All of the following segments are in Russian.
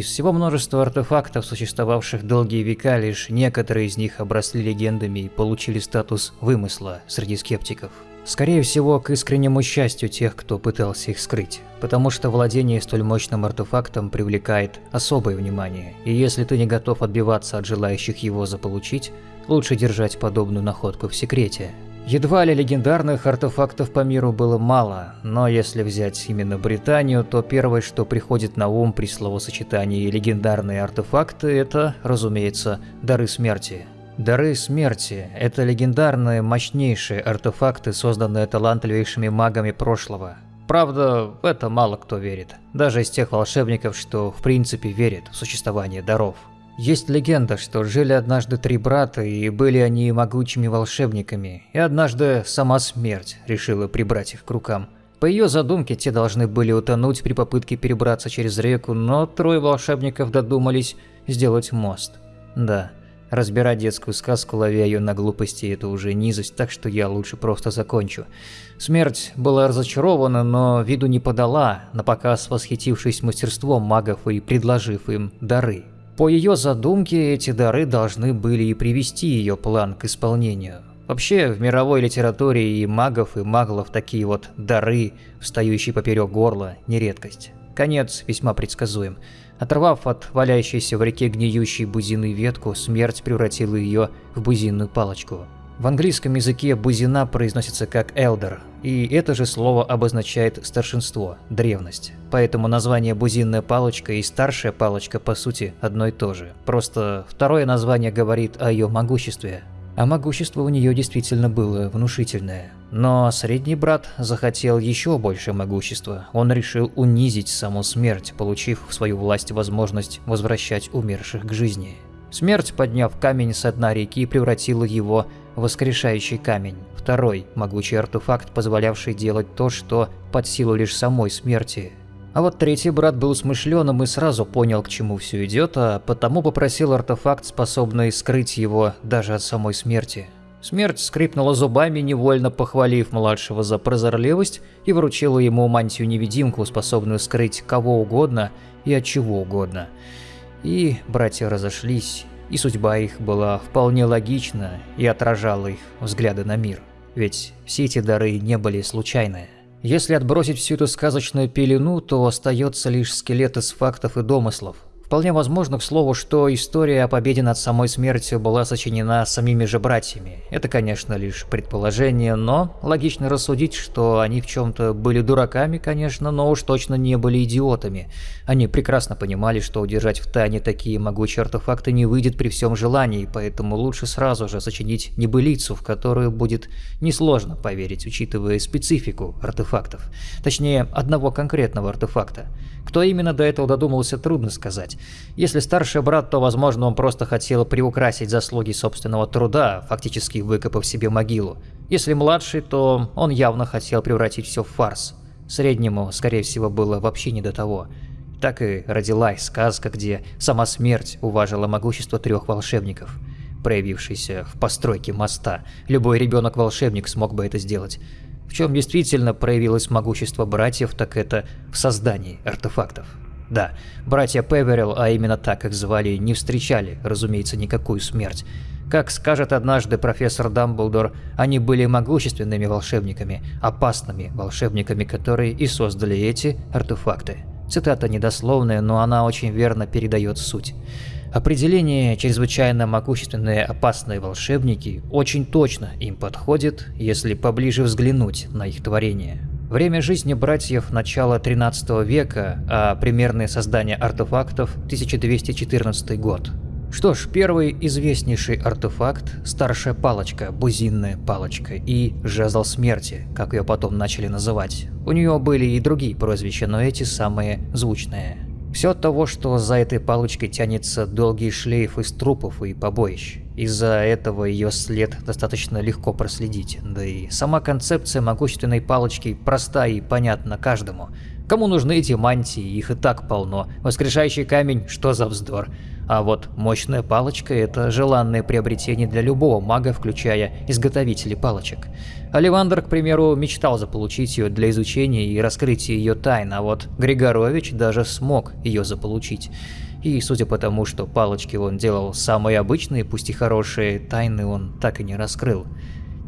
Из всего множества артефактов, существовавших долгие века, лишь некоторые из них обросли легендами и получили статус вымысла среди скептиков. Скорее всего, к искреннему счастью тех, кто пытался их скрыть, потому что владение столь мощным артефактом привлекает особое внимание, и если ты не готов отбиваться от желающих его заполучить, лучше держать подобную находку в секрете. Едва ли легендарных артефактов по миру было мало, но если взять именно Британию, то первое, что приходит на ум при словосочетании «легендарные артефакты» – это, разумеется, дары смерти. Дары смерти – это легендарные, мощнейшие артефакты, созданные талантливейшими магами прошлого. Правда, в это мало кто верит, даже из тех волшебников, что в принципе верят в существование даров. Есть легенда, что жили однажды три брата, и были они могучими волшебниками, и однажды сама смерть решила прибрать их к рукам. По ее задумке, те должны были утонуть при попытке перебраться через реку, но трое волшебников додумались сделать мост. Да, разбирать детскую сказку, ловя ее на глупости, это уже низость, так что я лучше просто закончу. Смерть была разочарована, но виду не подала, на показ восхитившись мастерством магов и предложив им дары. По ее задумке, эти дары должны были и привести ее план к исполнению. Вообще, в мировой литературе и магов, и маглов такие вот дары, встающие поперек горла, не редкость. Конец весьма предсказуем. Оторвав от валяющейся в реке гниющей бузины ветку, смерть превратила ее в бузинную палочку. В английском языке бузина произносится как elder, и это же слово обозначает старшинство, древность. Поэтому название бузинная палочка и старшая палочка по сути одно и то же. Просто второе название говорит о ее могуществе. А могущество у нее действительно было внушительное. Но средний брат захотел еще больше могущества. Он решил унизить саму смерть, получив в свою власть возможность возвращать умерших к жизни. Смерть, подняв камень с дна реки, превратила его в воскрешающий камень. Второй могучий артефакт, позволявший делать то, что под силу лишь самой смерти. А вот третий брат был смышленым и сразу понял, к чему все идет, а потому попросил артефакт, способный скрыть его даже от самой смерти. Смерть скрипнула зубами, невольно похвалив младшего за прозорливость, и вручила ему мантию-невидимку, способную скрыть кого угодно и от чего угодно. И братья разошлись, и судьба их была вполне логична и отражала их взгляды на мир. Ведь все эти дары не были случайны. Если отбросить всю эту сказочную пелену, то остается лишь скелет из фактов и домыслов, Вполне возможно, к слову, что история о победе над самой смертью была сочинена самими же братьями. Это, конечно, лишь предположение, но логично рассудить, что они в чем-то были дураками, конечно, но уж точно не были идиотами. Они прекрасно понимали, что удержать в тайне такие могучие артефакты не выйдет при всем желании, поэтому лучше сразу же сочинить небылицу, в которую будет несложно поверить, учитывая специфику артефактов. Точнее, одного конкретного артефакта. Кто именно до этого додумался, трудно сказать. Если старший брат, то, возможно, он просто хотел приукрасить заслуги собственного труда, фактически выкопав себе могилу. Если младший, то он явно хотел превратить все в фарс. Среднему, скорее всего, было вообще не до того. Так и родилась сказка, где сама смерть уважила могущество трех волшебников, проявившийся в постройке моста. Любой ребенок-волшебник смог бы это сделать. В чем действительно проявилось могущество братьев, так это в создании артефактов. Да, братья Певерил, а именно так их звали, не встречали, разумеется, никакую смерть. Как скажет однажды профессор Дамблдор, они были могущественными волшебниками, опасными волшебниками, которые и создали эти артефакты. Цитата недословная, но она очень верно передает суть. Определение «чрезвычайно могущественные опасные волшебники» очень точно им подходит, если поближе взглянуть на их творение. Время жизни братьев начала 13 века, а примерное создание артефактов 1214 год. Что ж, первый известнейший артефакт – старшая палочка, бузинная палочка и жезл смерти, как ее потом начали называть. У нее были и другие прозвища, но эти самые звучные. Все от того, что за этой палочкой тянется долгий шлейф из трупов и побоищ. Из-за этого ее след достаточно легко проследить, да и сама концепция могущественной палочки проста и понятна каждому. Кому нужны эти мантии, их и так полно. Воскрешающий камень – что за вздор. А вот мощная палочка – это желанное приобретение для любого мага, включая изготовителей палочек. Оливандр, к примеру, мечтал заполучить ее для изучения и раскрытия ее тайн, а вот Григорович даже смог ее заполучить. И судя по тому, что палочки он делал самые обычные, пусть и хорошие, тайны он так и не раскрыл.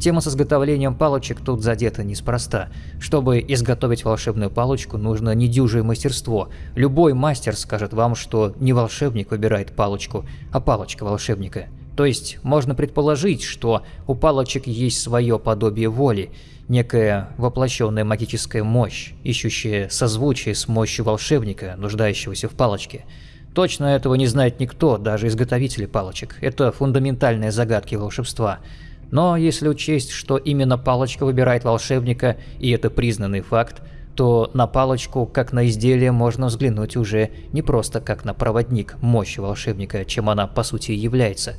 Тема с изготовлением палочек тут задета неспроста. Чтобы изготовить волшебную палочку, нужно недюжее мастерство. Любой мастер скажет вам, что не волшебник выбирает палочку, а палочка волшебника. То есть можно предположить, что у палочек есть свое подобие воли, некая воплощенная магическая мощь, ищущая созвучие с мощью волшебника, нуждающегося в палочке. Точно этого не знает никто, даже изготовители палочек. Это фундаментальные загадки волшебства. Но если учесть, что именно палочка выбирает волшебника, и это признанный факт, то на палочку, как на изделие, можно взглянуть уже не просто как на проводник мощи волшебника, чем она по сути является.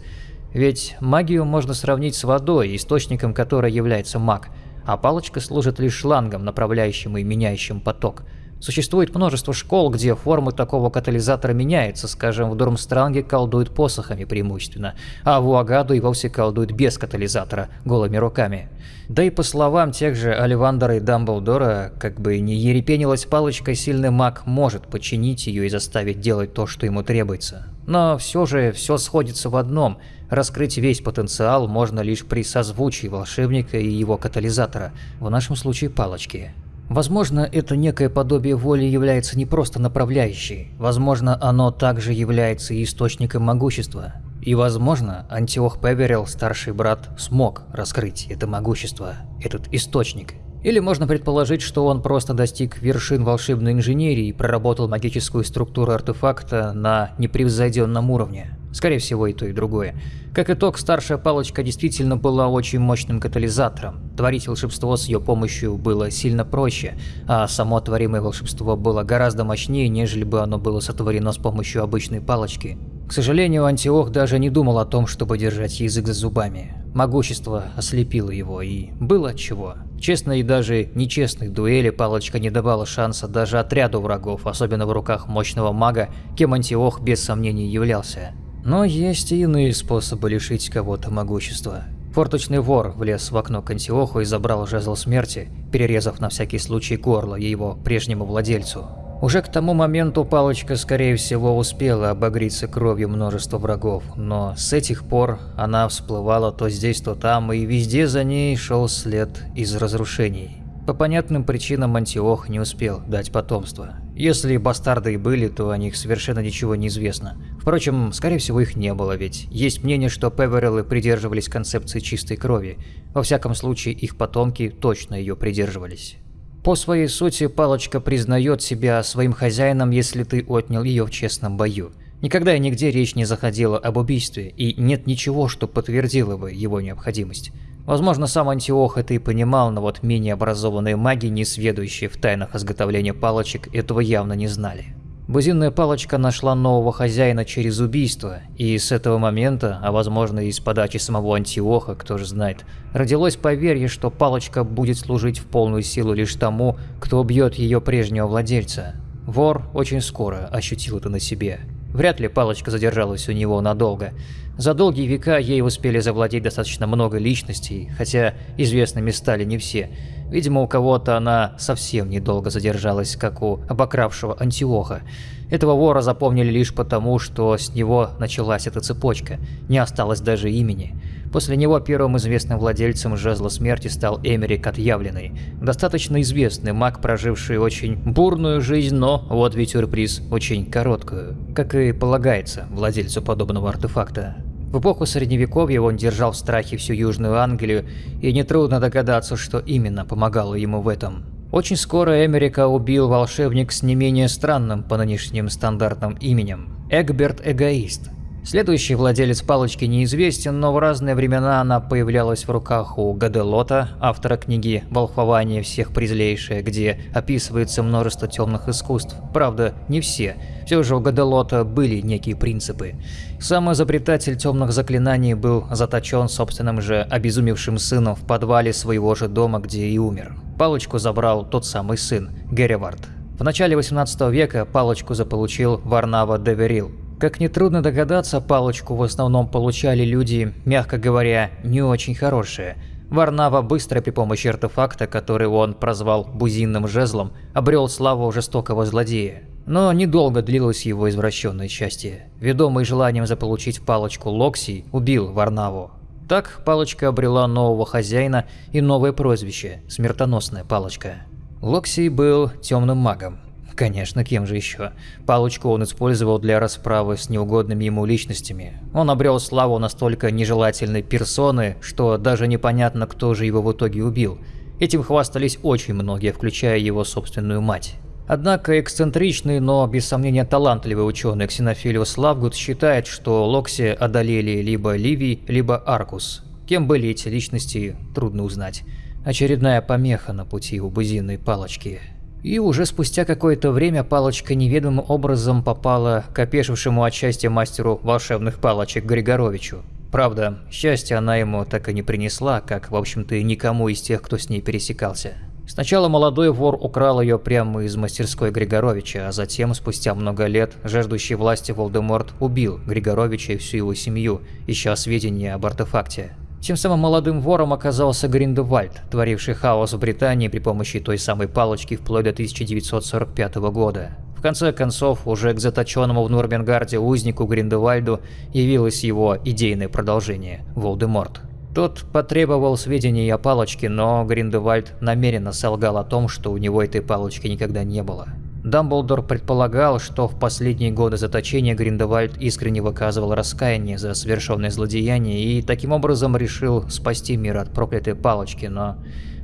Ведь магию можно сравнить с водой, источником которой является маг, а палочка служит лишь шлангом, направляющим и меняющим поток – Существует множество школ, где формы такого катализатора меняются, скажем, в Дурмстранге колдуют посохами преимущественно, а в Уагаду и вовсе колдуют без катализатора, голыми руками. Да и по словам тех же Оливандера и Дамблдора, как бы не ерепенилась палочка, сильный маг может подчинить ее и заставить делать то, что ему требуется. Но все же все сходится в одном – раскрыть весь потенциал можно лишь при созвучии волшебника и его катализатора, в нашем случае палочки. Возможно, это некое подобие воли является не просто направляющей, возможно, оно также является и источником могущества. И возможно, Антиох Певерил, старший брат, смог раскрыть это могущество, этот источник. Или можно предположить, что он просто достиг вершин волшебной инженерии и проработал магическую структуру артефакта на непревзойденном уровне. Скорее всего и то, и другое. Как итог, старшая палочка действительно была очень мощным катализатором. Творить волшебство с ее помощью было сильно проще, а само творимое волшебство было гораздо мощнее, нежели бы оно было сотворено с помощью обычной палочки. К сожалению, Антиох даже не думал о том, чтобы держать язык за зубами. Могущество ослепило его, и было чего. Честной и даже нечестной дуэли палочка не давала шанса даже отряду врагов, особенно в руках мощного мага, кем Антиох без сомнений являлся. Но есть и иные способы лишить кого-то могущества. Форточный вор влез в окно к Антиоху и забрал жезл смерти, перерезав на всякий случай горло его прежнему владельцу. Уже к тому моменту палочка, скорее всего, успела обогреться кровью множества врагов, но с этих пор она всплывала то здесь, то там, и везде за ней шел след из разрушений. По понятным причинам Антиох не успел дать потомство. Если бастарды и были, то о них совершенно ничего не известно. Впрочем, скорее всего их не было, ведь есть мнение, что Певереллы придерживались концепции чистой крови. Во всяком случае, их потомки точно ее придерживались. По своей сути, палочка признает себя своим хозяином, если ты отнял ее в честном бою. Никогда и нигде речь не заходила об убийстве, и нет ничего, что подтвердило бы его необходимость. Возможно, сам Антиох это и понимал, но вот менее образованные маги, не сведущие в тайнах изготовления палочек, этого явно не знали. Бузинная палочка нашла нового хозяина через убийство, и с этого момента, а возможно и с подачи самого Антиоха, кто же знает, родилось поверье, что палочка будет служить в полную силу лишь тому, кто убьет ее прежнего владельца. Вор очень скоро ощутил это на себе. Вряд ли палочка задержалась у него надолго. За долгие века ей успели завладеть достаточно много личностей, хотя известными стали не все. Видимо, у кого-то она совсем недолго задержалась, как у обокравшего Антиоха. Этого вора запомнили лишь потому, что с него началась эта цепочка, не осталось даже имени. После него первым известным владельцем жезла смерти стал Эмерик Отъявленный, достаточно известный маг, проживший очень бурную жизнь, но, вот ведь сюрприз, очень короткую, как и полагается владельцу подобного артефакта. В эпоху Средневековья он держал в страхе всю Южную Англию, и нетрудно догадаться, что именно помогало ему в этом. Очень скоро Эмерика убил волшебник с не менее странным по нынешним стандартным именем – Эгберт Эгоист. Следующий владелец палочки неизвестен, но в разные времена она появлялась в руках у Гаделота, автора книги «Волхвование всех презлейшее», где описывается множество темных искусств. Правда, не все. Все же у Гаделота были некие принципы. Сам изобретатель темных заклинаний был заточен собственным же обезумевшим сыном в подвале своего же дома, где и умер. Палочку забрал тот самый сын, Геревард. В начале 18 века палочку заполучил Варнава Деверил. Как нетрудно догадаться, палочку в основном получали люди, мягко говоря, не очень хорошие. Варнава быстро при помощи артефакта, который он прозвал «бузинным жезлом», обрел славу жестокого злодея. Но недолго длилось его извращенное счастье. Ведомый желанием заполучить палочку Локси, убил Варнаву. Так палочка обрела нового хозяина и новое прозвище – смертоносная палочка. Локси был темным магом. Конечно, кем же еще? Палочку он использовал для расправы с неугодными ему личностями. Он обрел славу настолько нежелательной персоны, что даже непонятно, кто же его в итоге убил. Этим хвастались очень многие, включая его собственную мать. Однако эксцентричный, но без сомнения талантливый ученый Ксенофилиус Лавгуд считает, что Локси одолели либо Ливий, либо Аркус. Кем были эти личности, трудно узнать. Очередная помеха на пути у бузинной палочки. И уже спустя какое-то время палочка неведомым образом попала к опешившему от счастья мастеру волшебных палочек Григоровичу. Правда, счастья она ему так и не принесла, как, в общем-то, и никому из тех, кто с ней пересекался. Сначала молодой вор украл ее прямо из мастерской Григоровича, а затем, спустя много лет, жаждущий власти Волдеморт убил Григоровича и всю его семью, ища сведения об артефакте. Тем самым молодым вором оказался Гриндевальд, творивший хаос в Британии при помощи той самой палочки вплоть до 1945 года. В конце концов, уже к заточенному в Нурбенгарде узнику Гриндевальду явилось его идейное продолжение – Волдеморт. Тот потребовал сведений о палочке, но Гриндевальд намеренно солгал о том, что у него этой палочки никогда не было. Дамблдор предполагал, что в последние годы заточения Гриндевальд искренне выказывал раскаяние за совершенное злодеяние и таким образом решил спасти мир от проклятой палочки, но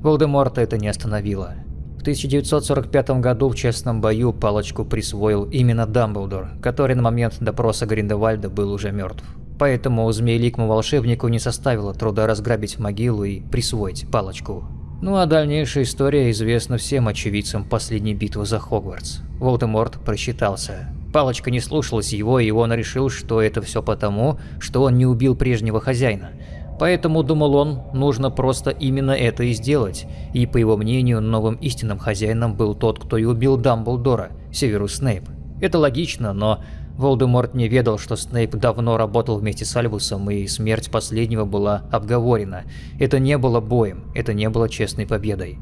Волдеморта это не остановило. В 1945 году в честном бою палочку присвоил именно Дамблдор, который на момент допроса Гриндевальда был уже мертв. Поэтому змееликому волшебнику не составило труда разграбить могилу и присвоить палочку. Ну а дальнейшая история известна всем очевидцам последней битвы за Хогвартс. Волдеморт просчитался. Палочка не слушалась его, и он решил, что это все потому, что он не убил прежнего хозяина. Поэтому, думал он, нужно просто именно это и сделать. И, по его мнению, новым истинным хозяином был тот, кто и убил Дамблдора, Северус Снейп. Это логично, но Волдеморт не ведал, что Снейп давно работал вместе с Альбусом, и смерть последнего была обговорена. Это не было боем, это не было честной победой.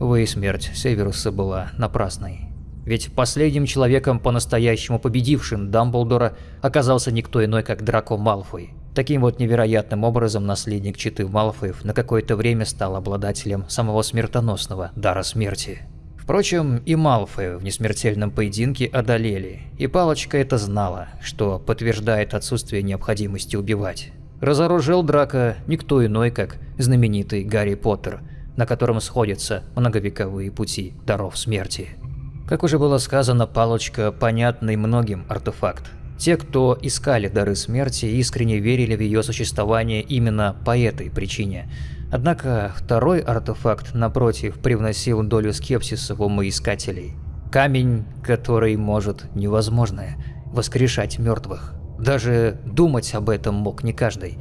Увы, смерть Северуса была напрасной. Ведь последним человеком, по-настоящему победившим Дамблдора, оказался никто иной, как Драко Малфой. Таким вот невероятным образом наследник Читы Малфоев на какое-то время стал обладателем самого смертоносного дара смерти. Впрочем, и Малфоя в несмертельном поединке одолели, и Палочка это знала, что подтверждает отсутствие необходимости убивать. Разоружил Драка никто иной, как знаменитый Гарри Поттер, на котором сходятся многовековые пути даров смерти. Как уже было сказано, Палочка – понятный многим артефакт. Те, кто искали дары смерти, искренне верили в ее существование именно по этой причине – Однако второй артефакт, напротив, привносил долю скепсиса в умы искателей. Камень, который может невозможное – воскрешать мертвых. Даже думать об этом мог не каждый.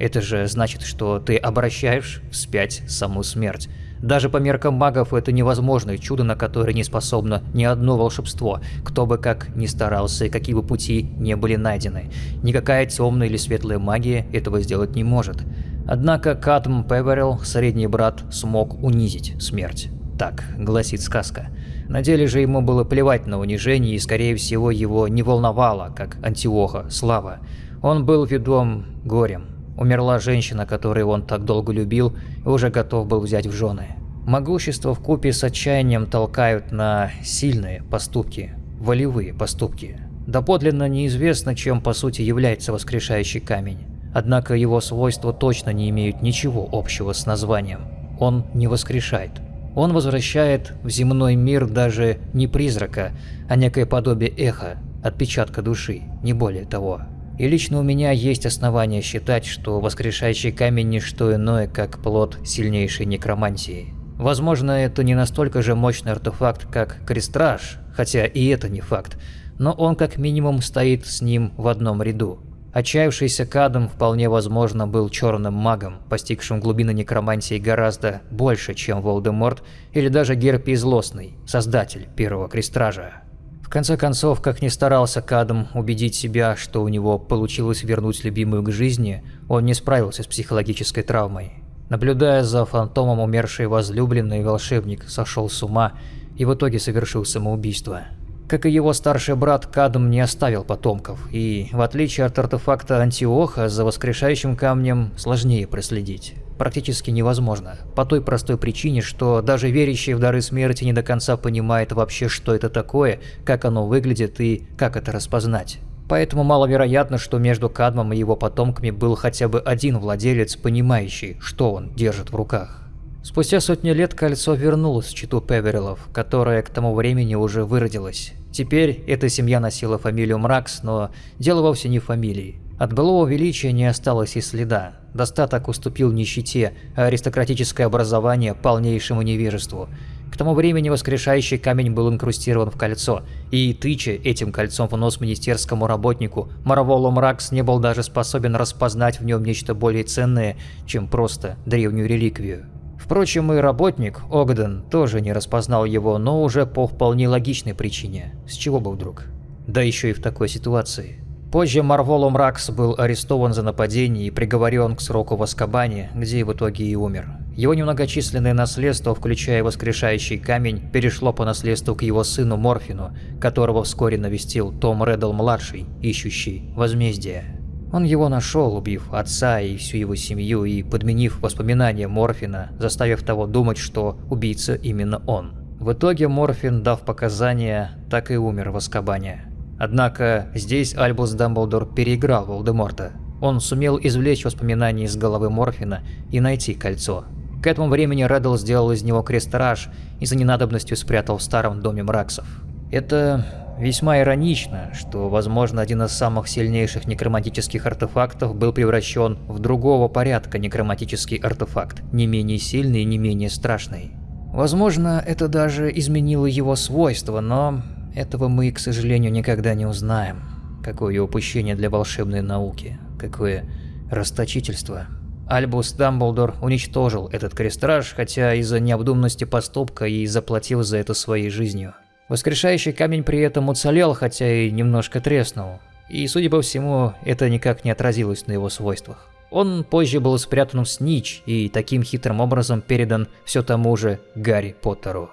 Это же значит, что ты обращаешь вспять саму смерть. Даже по меркам магов это невозможное чудо, на которое не способно ни одно волшебство, кто бы как ни старался и какие бы пути не были найдены. Никакая темная или светлая магия этого сделать не может. Однако Катм Певерилл, средний брат, смог унизить смерть. Так гласит сказка. На деле же ему было плевать на унижение, и скорее всего его не волновало, как Антиоха, слава. Он был ведом горем. Умерла женщина, которую он так долго любил и уже готов был взять в жены. Могущество в купе с отчаянием толкают на сильные поступки, волевые поступки. Доподлинно неизвестно, чем по сути является воскрешающий камень. Однако его свойства точно не имеют ничего общего с названием. Он не воскрешает. Он возвращает в земной мир даже не призрака, а некое подобие эха, отпечатка души, не более того. И лично у меня есть основания считать, что воскрешающий камень не что иное, как плод сильнейшей некромантии. Возможно, это не настолько же мощный артефакт, как Крестраж, хотя и это не факт, но он как минимум стоит с ним в одном ряду. Отчаявшийся Кадом вполне возможно был черным магом, постигшим глубины некромантии гораздо больше, чем Волдеморт или даже Герпий Злостный, создатель первого крестража. В конце концов, как ни старался Кадом убедить себя, что у него получилось вернуть любимую к жизни, он не справился с психологической травмой. Наблюдая за фантомом умершей возлюбленной, волшебник сошел с ума и в итоге совершил самоубийство. Как и его старший брат, Кадм не оставил потомков, и, в отличие от артефакта Антиоха, за воскрешающим камнем сложнее проследить. Практически невозможно, по той простой причине, что даже верящий в дары смерти не до конца понимает вообще, что это такое, как оно выглядит и как это распознать. Поэтому маловероятно, что между Кадмом и его потомками был хотя бы один владелец, понимающий, что он держит в руках. Спустя сотни лет кольцо вернулось в читу Певерилов, которая к тому времени уже выродилась. Теперь эта семья носила фамилию Мракс, но дело вовсе не в фамилии. От былого величия не осталось и следа. Достаток уступил нищете, а аристократическое образование – полнейшему невежеству. К тому времени воскрешающий камень был инкрустирован в кольцо, и, тыча этим кольцом в нос министерскому работнику, Марволу Мракс не был даже способен распознать в нем нечто более ценное, чем просто древнюю реликвию. Впрочем, и работник, Огден, тоже не распознал его, но уже по вполне логичной причине. С чего бы вдруг? Да еще и в такой ситуации. Позже Марволом Ракс был арестован за нападение и приговорен к сроку в Аскабане, где в итоге и умер. Его немногочисленное наследство, включая воскрешающий камень, перешло по наследству к его сыну Морфину, которого вскоре навестил Том Реддл-младший, ищущий возмездие. Он его нашел, убив отца и всю его семью и подменив воспоминания Морфина, заставив того думать, что убийца именно он. В итоге Морфин, дав показания, так и умер в Аскабане. Однако здесь Альбус Дамблдор переиграл Волдеморта. Он сумел извлечь воспоминания из головы Морфина и найти кольцо. К этому времени Реддл сделал из него крестраж и за ненадобностью спрятал в старом доме Мраксов. Это Весьма иронично, что, возможно, один из самых сильнейших некроматических артефактов был превращен в другого порядка некроматический артефакт, не менее сильный и не менее страшный. Возможно, это даже изменило его свойства, но этого мы, к сожалению, никогда не узнаем. Какое упущение для волшебной науки, какое расточительство. Альбус Дамблдор уничтожил этот крестраж, хотя из-за необдуманности поступка и заплатил за это своей жизнью. Воскрешающий камень при этом уцелел, хотя и немножко треснул. И, судя по всему, это никак не отразилось на его свойствах. Он позже был спрятан в Снич и таким хитрым образом передан все тому же Гарри Поттеру.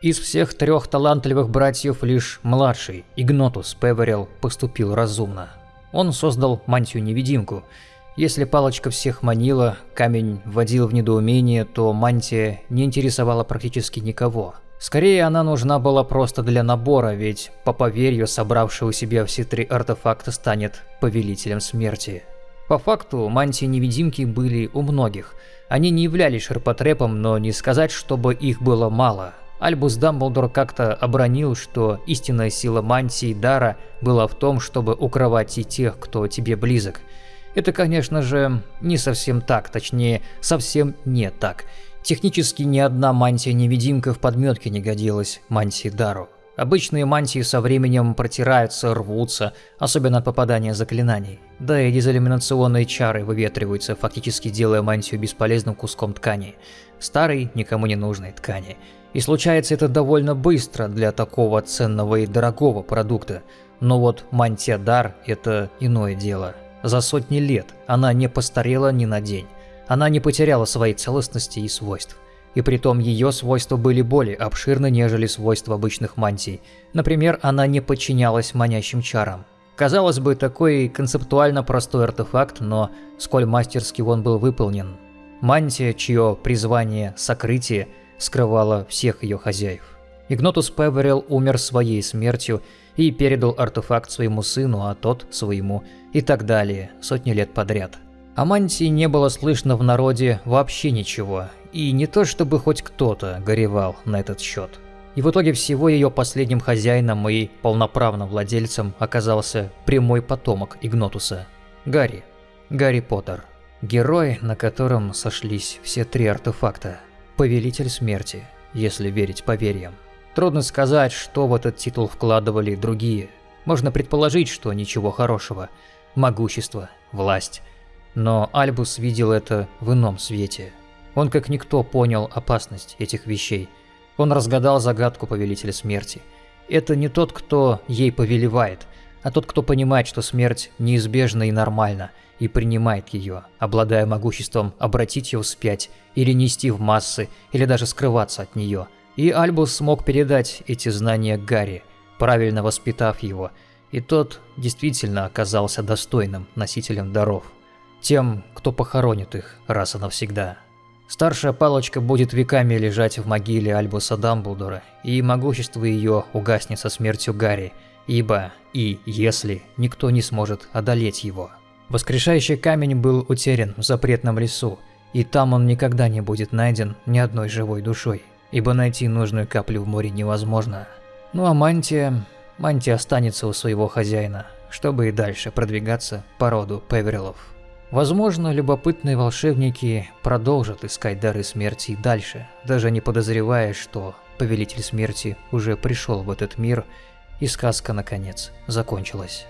Из всех трех талантливых братьев лишь младший, Игнотус Певерил, поступил разумно. Он создал мантию-невидимку. Если палочка всех манила, камень вводил в недоумение, то мантия не интересовала практически никого – Скорее, она нужна была просто для набора, ведь, по поверью, собравший у себя все три артефакта станет повелителем смерти. По факту, мантии-невидимки были у многих. Они не являлись ширпотребом, но не сказать, чтобы их было мало. Альбус Дамблдор как-то обронил, что истинная сила мантии Дара была в том, чтобы укрывать и тех, кто тебе близок. Это, конечно же, не совсем так, точнее, совсем не так. Технически ни одна мантия-невидимка в подметке не годилась мантии Дару. Обычные мантии со временем протираются, рвутся, особенно от попадания заклинаний. Да и дезиллюминационные чары выветриваются, фактически делая мантию бесполезным куском ткани. Старой, никому не нужной ткани. И случается это довольно быстро для такого ценного и дорогого продукта. Но вот мантия Дар – это иное дело. За сотни лет она не постарела ни на день. Она не потеряла своей целостности и свойств. И притом ее свойства были более обширны, нежели свойства обычных мантий. Например, она не подчинялась манящим чарам. Казалось бы, такой концептуально простой артефакт, но сколь мастерски он был выполнен. Мантия, чье призвание – сокрытие, скрывала всех ее хозяев. Игнотус Певерил умер своей смертью и передал артефакт своему сыну, а тот – своему, и так далее, сотни лет подряд – о мантии не было слышно в народе вообще ничего, и не то чтобы хоть кто-то горевал на этот счет. И в итоге всего ее последним хозяином и полноправным владельцем оказался прямой потомок Игнотуса – Гарри. Гарри Поттер. Герой, на котором сошлись все три артефакта. Повелитель смерти, если верить поверьям. Трудно сказать, что в этот титул вкладывали другие. Можно предположить, что ничего хорошего – могущество, власть. Но Альбус видел это в ином свете. Он как никто понял опасность этих вещей. Он разгадал загадку Повелителя Смерти. Это не тот, кто ей повелевает, а тот, кто понимает, что смерть неизбежна и нормальна, и принимает ее, обладая могуществом обратить ее вспять, или нести в массы, или даже скрываться от нее. И Альбус смог передать эти знания Гарри, правильно воспитав его, и тот действительно оказался достойным носителем даров тем, кто похоронит их раз и навсегда. Старшая палочка будет веками лежать в могиле Альбуса Дамблдора, и могущество ее угаснет со смертью Гарри, ибо и если никто не сможет одолеть его. Воскрешающий камень был утерян в запретном лесу, и там он никогда не будет найден ни одной живой душой, ибо найти нужную каплю в море невозможно. Ну а мантия... Мантия останется у своего хозяина, чтобы и дальше продвигаться по роду Певерилов. Возможно, любопытные волшебники продолжат искать дары смерти и дальше, даже не подозревая, что Повелитель Смерти уже пришел в этот мир, и сказка, наконец, закончилась.